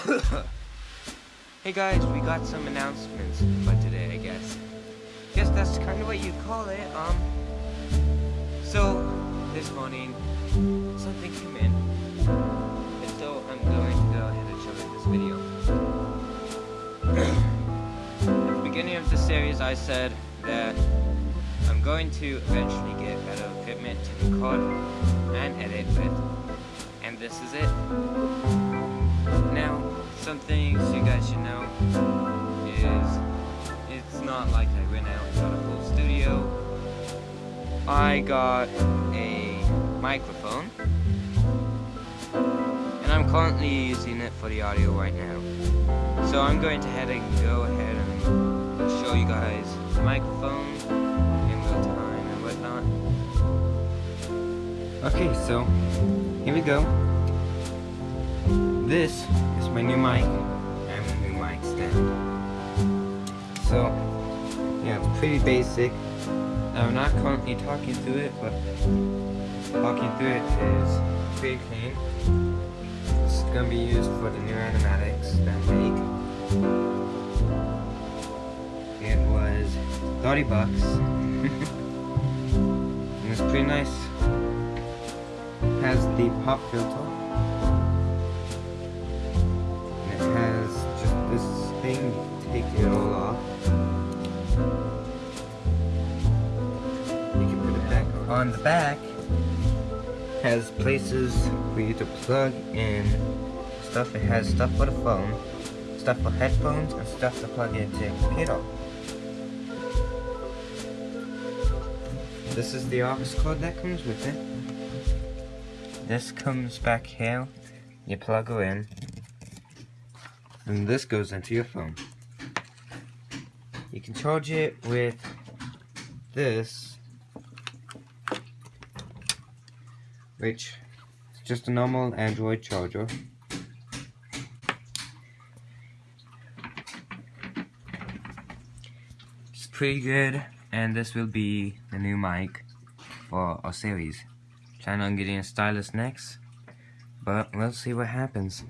hey guys, we got some announcements for today, I guess. Guess that's kind of what you call it. Um. So this morning, something came in, and so I'm going to go ahead and show you this video. At the beginning of the series, I said that I'm going to eventually get better equipment to record and edit with, and this is it. Now, some things you guys should know is it's not like I went out and got a full studio. I got a microphone, and I'm currently using it for the audio right now. So I'm going to head and go ahead and show you guys the microphone in real time and whatnot. Okay, so here we go. This is my new mic and my new mic stand. So, yeah, it's pretty basic. I'm not currently talking through it, but talking through it is pretty clean. It's gonna be used for the new animatics that I make. It was 30 bucks. and it's pretty nice. It has the pop filter. Thing, take it all off. You can put it back on the back. Has places for you to plug in stuff. It has stuff for the phone, stuff for headphones, and stuff to plug into your computer. This is the office cord that comes with it. This comes back here. You plug her in. And this goes into your phone. You can charge it with this. Which is just a normal Android charger. It's pretty good and this will be the new mic for our series. Plan on getting a stylus next, but we'll see what happens.